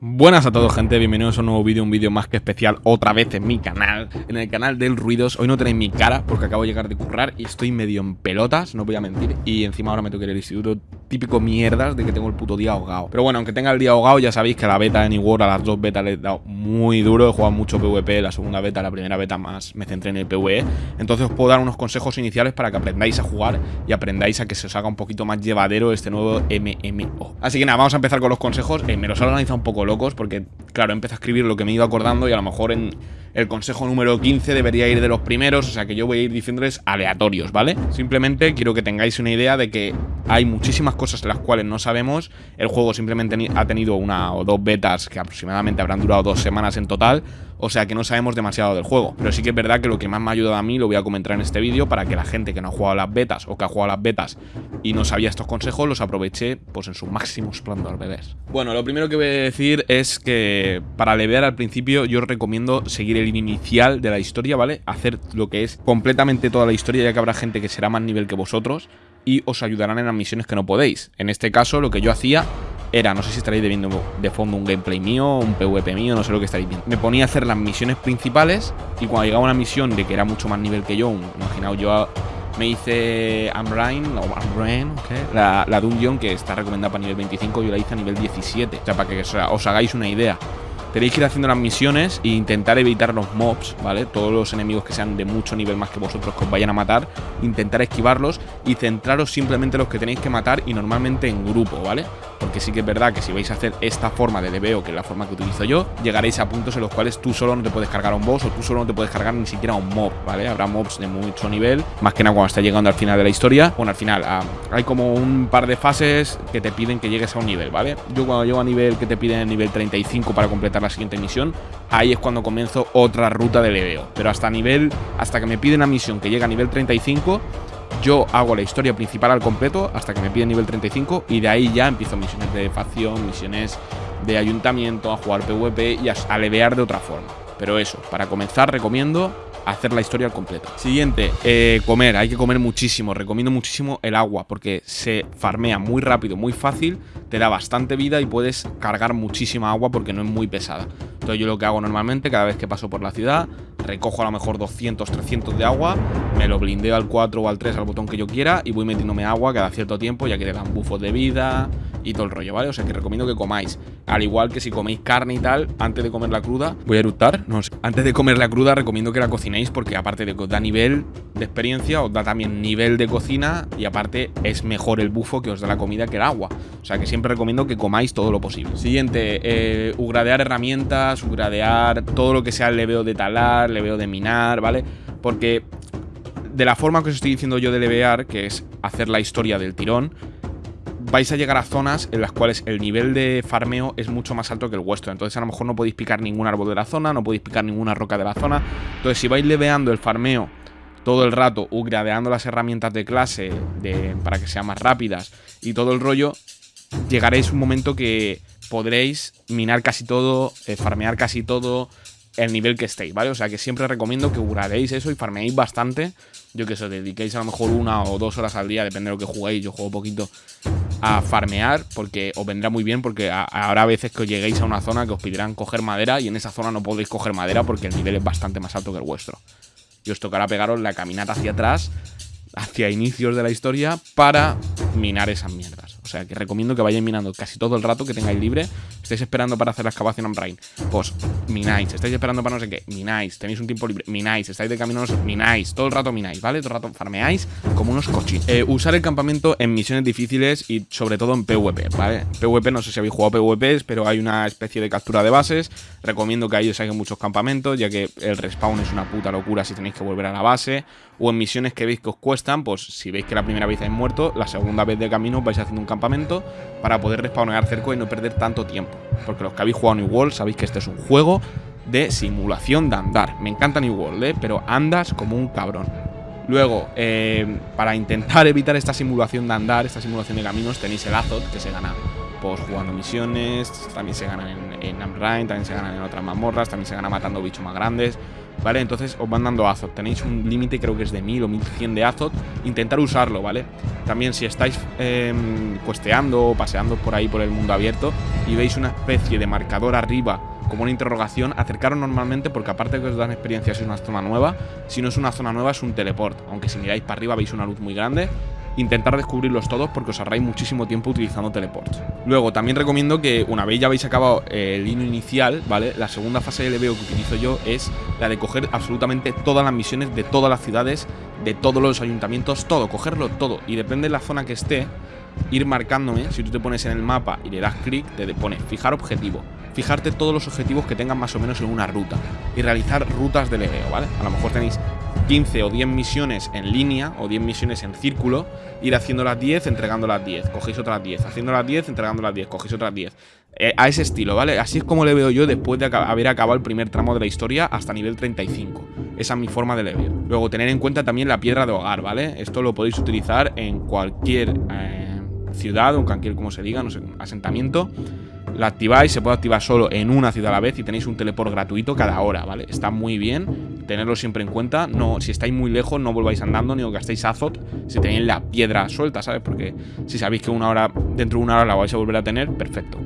Buenas a todos gente, bienvenidos a un nuevo vídeo, un vídeo más que especial otra vez en mi canal, en el canal del Ruidos. Hoy no tenéis mi cara porque acabo de llegar de currar y estoy medio en pelotas, no voy a mentir Y encima ahora me tengo que ir al instituto, típico mierdas de que tengo el puto día ahogado. Pero bueno, aunque tenga el día ahogado ya sabéis que la beta de New World, a las dos betas le he dado muy duro He jugado mucho PvP, la segunda beta, la primera beta más me centré en el PvE. Entonces os puedo dar unos consejos iniciales para que aprendáis a jugar y aprendáis a que se os haga un poquito más llevadero este nuevo MMO Así que nada, vamos a empezar con los consejos, eh, me los he organizado un poco locos porque, claro, empecé a escribir lo que me ido acordando y a lo mejor en el consejo número 15 debería ir de los primeros, o sea que yo voy a ir diciéndoles aleatorios, ¿vale? Simplemente quiero que tengáis una idea de que hay muchísimas cosas en las cuales no sabemos, el juego simplemente ha tenido una o dos betas que aproximadamente habrán durado dos semanas en total, o sea que no sabemos demasiado del juego. Pero sí que es verdad que lo que más me ha ayudado a mí lo voy a comentar en este vídeo para que la gente que no ha jugado las betas o que ha jugado las betas y no sabía estos consejos los aproveche pues en su máximo esplendor, bebés. Bueno, lo primero que voy a decir es que para levear al principio yo os recomiendo seguir el inicial de la historia, ¿vale? Hacer lo que es completamente toda la historia ya que habrá gente que será más nivel que vosotros y os ayudarán en las misiones que no podéis. En este caso lo que yo hacía era, no sé si estaréis viendo de fondo un gameplay mío, un PvP mío, no sé lo que estaréis viendo. Me ponía a hacer las misiones principales y cuando llegaba una misión de que era mucho más nivel que yo, imaginaos yo me hice Ambrain, o Ambrain, la, la dungeon que está recomendada para nivel 25, yo la hice a nivel 17. O sea, para que os hagáis una idea. Tenéis que ir haciendo las misiones e intentar evitar los mobs, ¿vale? Todos los enemigos que sean de mucho nivel más que vosotros que os vayan a matar, intentar esquivarlos y centraros simplemente en los que tenéis que matar y normalmente en grupo, ¿vale? Porque sí que es verdad que si vais a hacer esta forma de leveo, que es la forma que utilizo yo, llegaréis a puntos en los cuales tú solo no te puedes cargar a un boss o tú solo no te puedes cargar ni siquiera a un mob, ¿vale? Habrá mobs de mucho nivel, más que nada cuando está llegando al final de la historia. Bueno, al final ah, hay como un par de fases que te piden que llegues a un nivel, ¿vale? Yo cuando llego a nivel que te piden el nivel 35 para completar la siguiente misión, ahí es cuando comienzo otra ruta de leveo. Pero hasta nivel, hasta que me piden la misión que llega a nivel 35 yo hago la historia principal al completo hasta que me piden nivel 35 y de ahí ya empiezo misiones de facción, misiones de ayuntamiento, a jugar PvP y a, alevear de otra forma. Pero eso, para comenzar recomiendo hacer la historia al completo. Siguiente, eh, comer. Hay que comer muchísimo. Recomiendo muchísimo el agua porque se farmea muy rápido, muy fácil, te da bastante vida y puedes cargar muchísima agua porque no es muy pesada. Yo lo que hago normalmente cada vez que paso por la ciudad recojo a lo mejor 200, 300 de agua, me lo blindeo al 4 o al 3 al botón que yo quiera y voy metiéndome agua cada cierto tiempo ya que le dan bufos de vida y todo el rollo, ¿vale? O sea que recomiendo que comáis. Al igual que si coméis carne y tal, antes de comer la cruda, voy a eructar, no sé. Antes de comer la cruda recomiendo que la cocinéis porque aparte de que os da nivel de experiencia, os da también nivel de cocina y aparte es mejor el bufo que os da la comida que el agua. O sea que siempre recomiendo que comáis todo lo posible. Siguiente, eh, ugradear herramientas, ugradear todo lo que sea el leveo de talar, leveo de minar, ¿vale? Porque de la forma que os estoy diciendo yo de levear, que es hacer la historia del tirón, vais a llegar a zonas en las cuales el nivel de farmeo es mucho más alto que el vuestro. Entonces a lo mejor no podéis picar ningún árbol de la zona, no podéis picar ninguna roca de la zona. Entonces si vais leveando el farmeo todo el rato, upgradeando las herramientas de clase para que sean más rápidas y todo el rollo, llegaréis un momento que podréis minar casi todo, eh, farmear casi todo, el nivel que estéis, ¿vale? O sea que siempre recomiendo que upgradeéis eso y farmeéis bastante. Yo que sé, dediquéis a lo mejor una o dos horas al día, depende de lo que juguéis. Yo juego poquito a farmear porque os vendrá muy bien porque habrá veces que os lleguéis a una zona que os pedirán coger madera y en esa zona no podéis coger madera porque el nivel es bastante más alto que el vuestro. Y os tocará pegaros la caminata hacia atrás, hacia inicios de la historia, para minar esas mierdas. O sea, que recomiendo que vayáis minando casi todo el rato que tengáis libre. Estáis esperando para hacer la excavación en Brain. Pues mináis. Estáis esperando para no sé qué. Mináis. Tenéis un tiempo libre. Mináis. Estáis de camino. Mináis. Todo el rato mináis, ¿vale? Todo el rato farmeáis como unos cochinos. Eh, usar el campamento en misiones difíciles y sobre todo en PvP, ¿vale? PvP, no sé si habéis jugado PvPs, pero hay una especie de captura de bases. Recomiendo que ahí os hagan muchos campamentos, ya que el respawn es una puta locura si tenéis que volver a la base. O en misiones que veis que os cuestan, pues si veis que la primera vez habéis muerto, la segunda vez de camino vais haciendo un campamento campamento para poder respawnear cerco y no perder tanto tiempo. Porque los que habéis jugado New World sabéis que este es un juego de simulación de andar. Me encanta New World, ¿eh? pero andas como un cabrón. Luego, eh, para intentar evitar esta simulación de andar, esta simulación de caminos, tenéis el Azot, que se gana pues jugando misiones, también se ganan en, en también se ganan en otras mazmorras, también se gana matando bichos más grandes. ¿Vale? Entonces os van dando Azot. Tenéis un límite, creo que es de 1000 o 1100 de Azot. Intentar usarlo, ¿vale? También si estáis eh, cuesteando o paseando por ahí por el mundo abierto y veis una especie de marcador arriba como una interrogación, acercaros normalmente porque aparte de que os dan experiencia si es una zona nueva, si no es una zona nueva es un teleport. Aunque si miráis para arriba veis una luz muy grande intentar descubrirlos todos porque os ahorráis muchísimo tiempo utilizando teleports. Luego, también recomiendo que una vez ya habéis acabado eh, el hino inicial, ¿vale? La segunda fase de leveo que utilizo yo es la de coger absolutamente todas las misiones de todas las ciudades, de todos los ayuntamientos, todo, cogerlo todo. Y depende de la zona que esté, ir marcándome, si tú te pones en el mapa y le das clic, te pone fijar objetivo. Fijarte todos los objetivos que tengan más o menos en una ruta y realizar rutas de leveo, ¿vale? A lo mejor tenéis 15 o 10 misiones en línea o 10 misiones en círculo, ir haciendo las 10, entregando las 10, cogéis otras 10, haciendo las 10, entregando las 10, cogéis otras 10. Eh, a ese estilo, ¿vale? Así es como le veo yo después de haber acabado el primer tramo de la historia hasta nivel 35. Esa es mi forma de leveo. Luego, tener en cuenta también la piedra de hogar, ¿vale? Esto lo podéis utilizar en cualquier eh, ciudad o en cualquier, como se diga, no sé, asentamiento la activáis, se puede activar solo en una ciudad a la vez y tenéis un teleport gratuito cada hora, ¿vale? Está muy bien, tenerlo siempre en cuenta. No, si estáis muy lejos, no volváis andando ni os gastéis azot si tenéis la piedra suelta, ¿sabes? Porque si sabéis que una hora, dentro de una hora la vais a volver a tener, perfecto.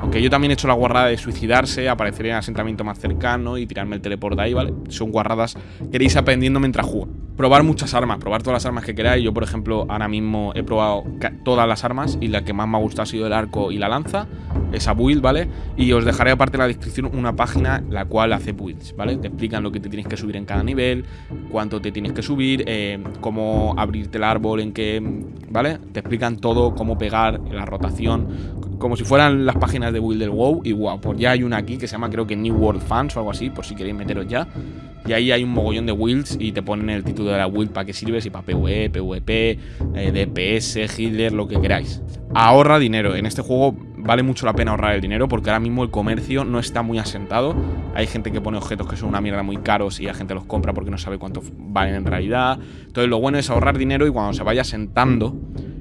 Aunque yo también he hecho la guarrada de suicidarse, aparecer en el asentamiento más cercano y tirarme el teleport de ahí, ¿vale? Son guarradas que iréis aprendiendo mientras juego. Probar muchas armas, probar todas las armas que queráis. Yo, por ejemplo, ahora mismo he probado todas las armas y la que más me ha gustado ha sido el arco y la lanza. Esa build, ¿vale? Y os dejaré aparte en la descripción una página la cual hace builds, ¿vale? Te explican lo que te tienes que subir en cada nivel, cuánto te tienes que subir, eh, cómo abrirte el árbol, en qué, ¿vale? Te explican todo, cómo pegar, la rotación, como si fueran las páginas de Build del WoW. Y wow, pues ya hay una aquí que se llama creo que New World Fans o algo así, por si queréis meteros ya. Y ahí hay un mogollón de builds y te ponen el título de la build para qué sirve, si para PvE, PvP, eh, DPS, healer, lo que queráis. Ahorra dinero. En este juego vale mucho la pena ahorrar el dinero porque ahora mismo el comercio no está muy asentado. Hay gente que pone objetos que son una mierda muy caros y la gente los compra porque no sabe cuánto valen en realidad. Entonces lo bueno es ahorrar dinero y cuando se vaya asentando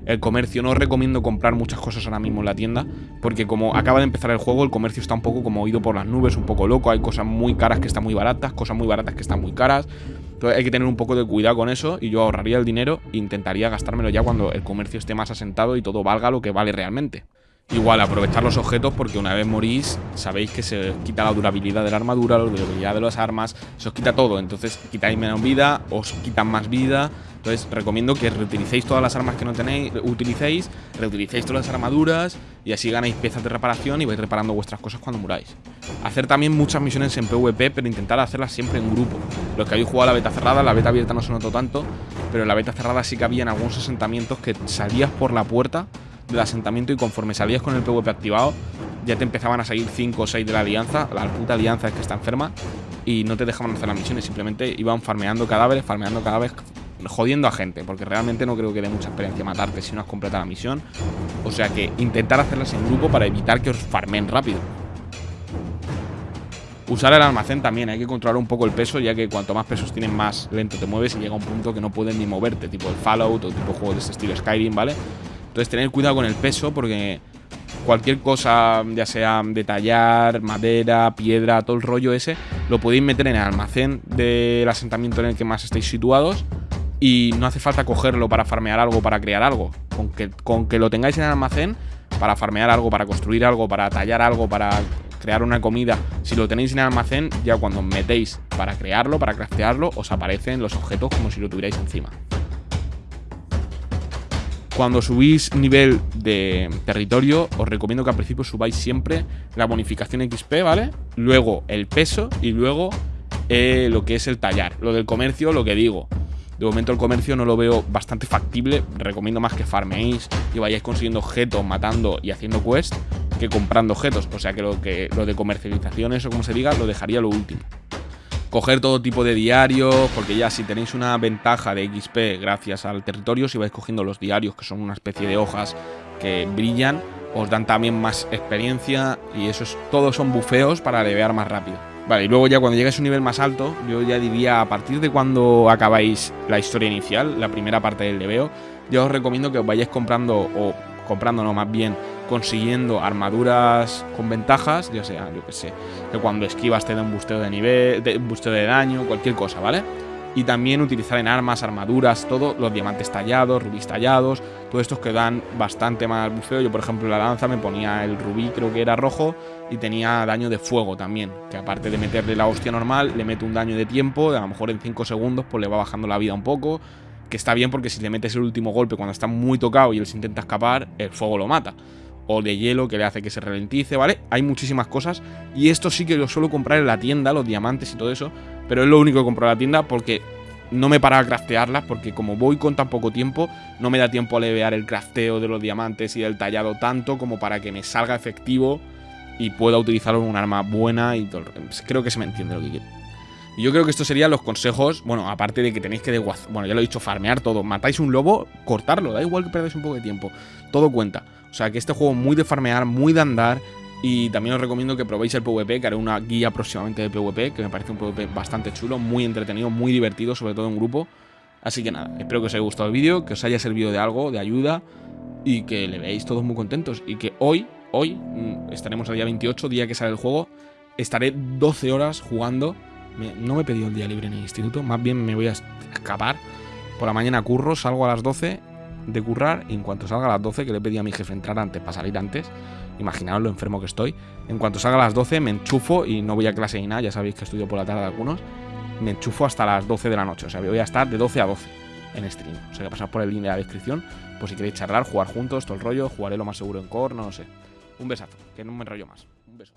el comercio. No os recomiendo comprar muchas cosas ahora mismo en la tienda, porque como acaba de empezar el juego, el comercio está un poco como oído por las nubes, un poco loco. Hay cosas muy caras que están muy baratas, cosas muy baratas que están muy caras. Entonces hay que tener un poco de cuidado con eso y yo ahorraría el dinero e intentaría gastármelo ya cuando el comercio esté más asentado y todo valga lo que vale realmente. Igual, aprovechar los objetos porque una vez morís, sabéis que se quita la durabilidad de la armadura, la durabilidad de las armas, se os quita todo. Entonces quitáis menos vida, os quitan más vida. Entonces recomiendo que reutilicéis todas las armas que no tenéis, utilicéis, reutilicéis todas las armaduras y así ganáis piezas de reparación y vais reparando vuestras cosas cuando muráis. Hacer también muchas misiones en PvP, pero intentar hacerlas siempre en grupo. Los que habéis jugado a la beta cerrada, la beta abierta no se notó tanto, pero en la beta cerrada sí que había en algunos asentamientos que salías por la puerta del asentamiento y conforme salías con el PvP activado, ya te empezaban a salir 5 o 6 de la alianza. La puta alianza es que está enferma y no te dejaban hacer las misiones, simplemente iban farmeando cadáveres, farmeando cadáveres, jodiendo a gente, porque realmente no creo que dé mucha experiencia matarte si no has completado la misión. O sea que intentar hacerlas en grupo para evitar que os farmen rápido. Usar el almacén también, hay que controlar un poco el peso, ya que cuanto más pesos tienen, más lento te mueves y llega un punto que no puedes ni moverte, tipo el Fallout o tipo juegos de este estilo Skyrim, ¿vale? Entonces tener cuidado con el peso porque cualquier cosa, ya sea detallar, madera, piedra, todo el rollo ese, lo podéis meter en el almacén del asentamiento en el que más estáis situados y no hace falta cogerlo para farmear algo, para crear algo. Con que, con que lo tengáis en el almacén, para farmear algo, para construir algo, para tallar algo, para crear una comida, si lo tenéis en el almacén, ya cuando metéis para crearlo, para craftearlo, os aparecen los objetos como si lo tuvierais encima. Cuando subís nivel de territorio, os recomiendo que al principio subáis siempre la bonificación XP, ¿vale? Luego el peso y luego eh, lo que es el tallar. Lo del comercio, lo que digo. De momento el comercio no lo veo bastante factible. Recomiendo más que farmeéis y vayáis consiguiendo objetos, matando y haciendo quest que comprando objetos. O sea que lo, que, lo de comercialización, eso como se diga, lo dejaría lo último coger todo tipo de diarios, porque ya si tenéis una ventaja de XP gracias al territorio, si vais cogiendo los diarios, que son una especie de hojas que brillan, os dan también más experiencia y eso es, todos son bufeos para levear más rápido. Vale, y luego ya cuando llegues a un nivel más alto, yo ya diría a partir de cuando acabáis la historia inicial, la primera parte del leveo, yo os recomiendo que os vayáis comprando o comprándonos más bien consiguiendo armaduras con ventajas, ya sea, yo que sé, que cuando esquivas te da un busteo de nivel, de, un busteo de daño, cualquier cosa, ¿vale? Y también utilizar en armas, armaduras, todo, los diamantes tallados, rubíes tallados, todos estos que dan bastante más bufeo. Yo, por ejemplo, la lanza me ponía el rubí, creo que era rojo, y tenía daño de fuego también. Que aparte de meterle la hostia normal, le meto un daño de tiempo, a lo mejor en 5 segundos, pues le va bajando la vida un poco. Que está bien porque si le metes el último golpe cuando está muy tocado y él se intenta escapar, el fuego lo mata o de hielo que le hace que se ralentice, ¿vale? Hay muchísimas cosas y esto sí que lo suelo comprar en la tienda, los diamantes y todo eso, pero es lo único que compro en la tienda porque no me para a craftearlas porque como voy con tan poco tiempo, no me da tiempo a levear el crafteo de los diamantes y del tallado tanto como para que me salga efectivo y pueda utilizarlo en un arma buena y todo. Creo que se me entiende lo que quiero. Y yo creo que estos serían los consejos, bueno, aparte de que tenéis que, bueno, ya lo he dicho, farmear todo. Matáis un lobo, cortarlo, da igual que perdáis un poco de tiempo. Todo cuenta. O sea, que este juego es muy de farmear, muy de andar. Y también os recomiendo que probéis el PvP, que haré una guía próximamente de PvP, que me parece un PvP bastante chulo, muy entretenido, muy divertido, sobre todo en grupo. Así que nada, espero que os haya gustado el vídeo, que os haya servido de algo, de ayuda, y que le veáis todos muy contentos. Y que hoy, hoy, mm, estaremos el día 28, día que sale el juego, estaré 12 horas jugando no me he pedido el día libre en el instituto, más bien me voy a escapar. Por la mañana curro, salgo a las 12 de currar y en cuanto salga a las 12, que le pedí a mi jefe entrar antes para salir antes, imaginaos lo enfermo que estoy, en cuanto salga a las 12 me enchufo y no voy a clase ni nada, ya sabéis que estudio por la tarde algunos, me enchufo hasta las 12 de la noche, o sea, voy a estar de 12 a 12 en stream. O sea, que pasar por el link de la descripción, pues si queréis charlar, jugar juntos, todo el rollo, jugaré lo más seguro en core, no lo sé. Un besazo, que no me enrollo más. Un beso.